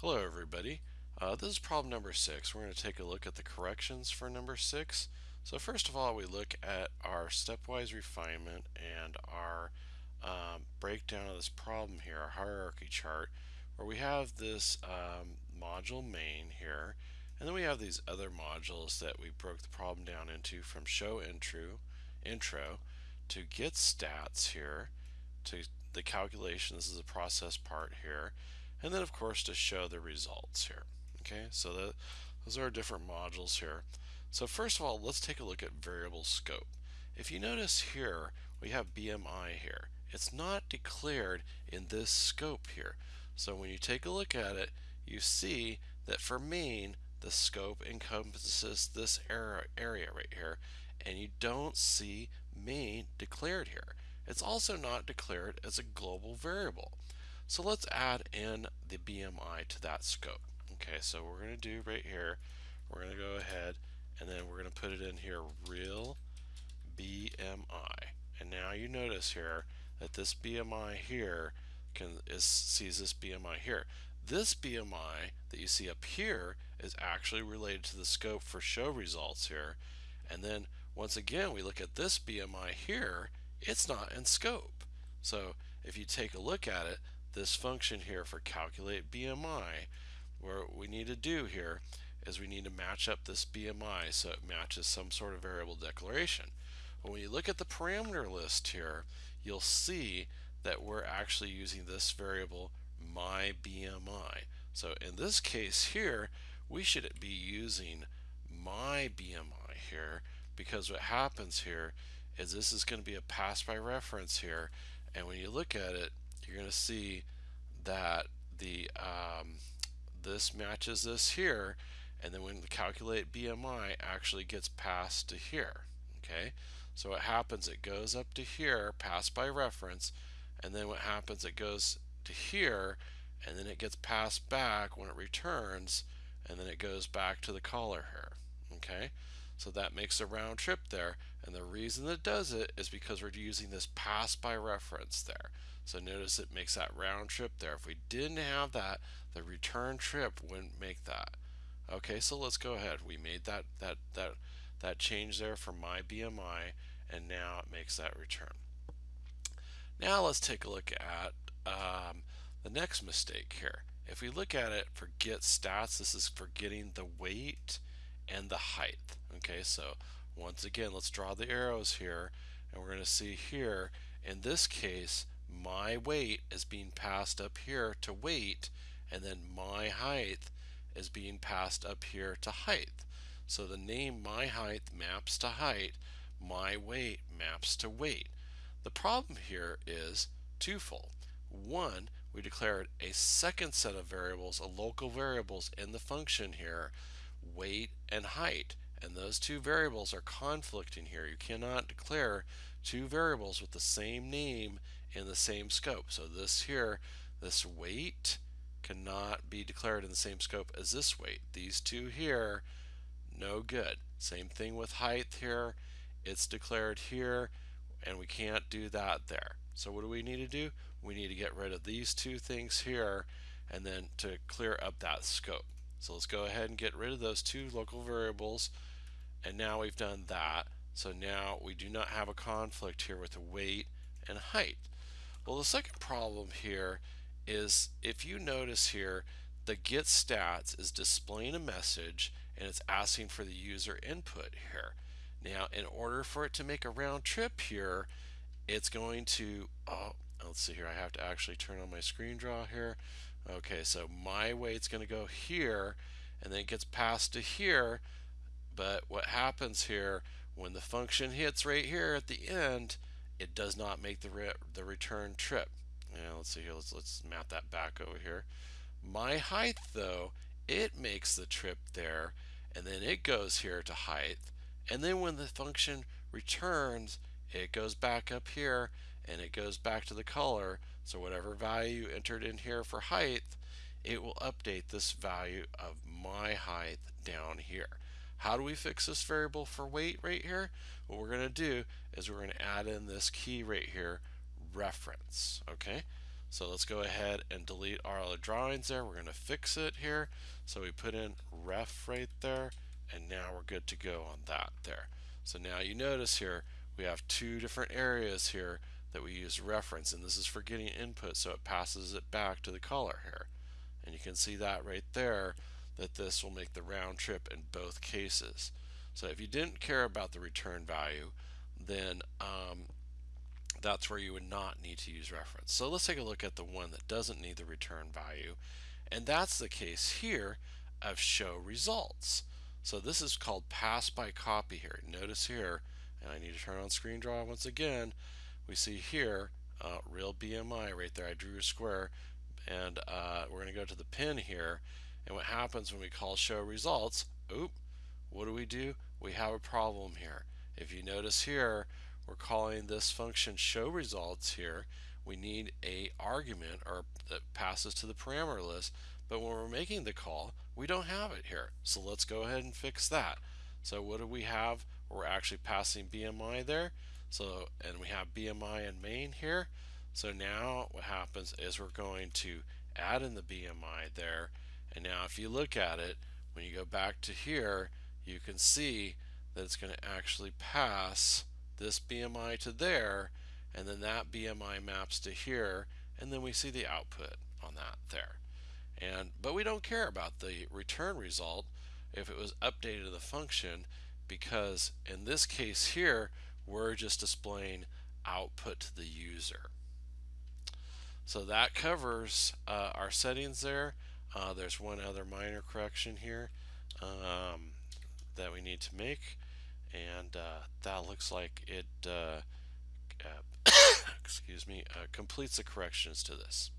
Hello everybody. Uh, this is problem number six. We're going to take a look at the corrections for number six. So first of all, we look at our stepwise refinement and our um, breakdown of this problem here, our hierarchy chart, where we have this um, module main here, and then we have these other modules that we broke the problem down into from show intro, intro to get stats here, to the calculation, this is a process part here, and then of course to show the results here. Okay, so that, those are our different modules here. So first of all, let's take a look at variable scope. If you notice here, we have BMI here. It's not declared in this scope here. So when you take a look at it, you see that for main, the scope encompasses this area right here, and you don't see main declared here. It's also not declared as a global variable. So let's add in the BMI to that scope. Okay, so we're going to do right here, we're going to go ahead and then we're going to put it in here, real BMI. And now you notice here that this BMI here can is, sees this BMI here. This BMI that you see up here is actually related to the scope for show results here. And then once again, we look at this BMI here, it's not in scope. So if you take a look at it, this function here for calculate BMI, what we need to do here is we need to match up this BMI so it matches some sort of variable declaration. When you look at the parameter list here, you'll see that we're actually using this variable my BMI. So in this case here, we should be using my BMI here because what happens here is this is going to be a pass by reference here and when you look at it you're going to see that the um, this matches this here and then when we calculate BMI actually gets passed to here okay? So what happens it goes up to here passed by reference and then what happens it goes to here and then it gets passed back when it returns and then it goes back to the caller here okay so that makes a round trip there and the reason it does it is because we're using this pass by reference there so notice it makes that round trip there. If we didn't have that, the return trip wouldn't make that. Okay, so let's go ahead. We made that that that that change there for my BMI, and now it makes that return. Now let's take a look at um, the next mistake here. If we look at it for get stats, this is for getting the weight and the height. Okay, so once again, let's draw the arrows here, and we're going to see here, in this case, my weight is being passed up here to weight and then my height is being passed up here to height. So the name my height maps to height, my weight maps to weight. The problem here is twofold. One, we declared a second set of variables, a local variables in the function here, weight and height. And those two variables are conflicting here. You cannot declare two variables with the same name in the same scope. So this here, this weight cannot be declared in the same scope as this weight. These two here, no good. Same thing with height here. It's declared here and we can't do that there. So what do we need to do? We need to get rid of these two things here and then to clear up that scope. So let's go ahead and get rid of those two local variables and now we've done that. So now we do not have a conflict here with the weight and height. Well, the second problem here is if you notice here, the get stats is displaying a message and it's asking for the user input here. Now, in order for it to make a round trip here, it's going to, oh, let's see here, I have to actually turn on my screen draw here. Okay, so my weight's going to go here and then it gets passed to here. But what happens here when the function hits right here at the end, it does not make the, re the return trip. Yeah, let's see here, let's, let's map that back over here. My height though, it makes the trip there and then it goes here to height and then when the function returns it goes back up here and it goes back to the color so whatever value you entered in here for height it will update this value of my height down here how do we fix this variable for weight right here? What we're going to do is we're going to add in this key right here, reference. Okay, So let's go ahead and delete our other drawings there. We're going to fix it here. So we put in ref right there and now we're good to go on that there. So now you notice here we have two different areas here that we use reference and this is for getting input so it passes it back to the caller here. And you can see that right there that this will make the round trip in both cases. So if you didn't care about the return value then um, that's where you would not need to use reference. So let's take a look at the one that doesn't need the return value. And that's the case here of show results. So this is called pass by copy here. Notice here, and I need to turn on screen draw once again, we see here uh, real BMI right there. I drew a square and uh, we're going to go to the pin here. And what happens when we call show results, oop, what do we do? We have a problem here. If you notice here, we're calling this function show results here. We need a argument or that passes to the parameter list, but when we're making the call, we don't have it here. So let's go ahead and fix that. So what do we have? We're actually passing BMI there. So, and we have BMI in main here. So now what happens is we're going to add in the BMI there. And now if you look at it, when you go back to here, you can see that it's going to actually pass this BMI to there and then that BMI maps to here and then we see the output on that there. And but we don't care about the return result if it was updated to the function because in this case here we're just displaying output to the user. So that covers uh, our settings there uh, there's one other minor correction here um, that we need to make and uh, that looks like it uh, excuse me uh, completes the corrections to this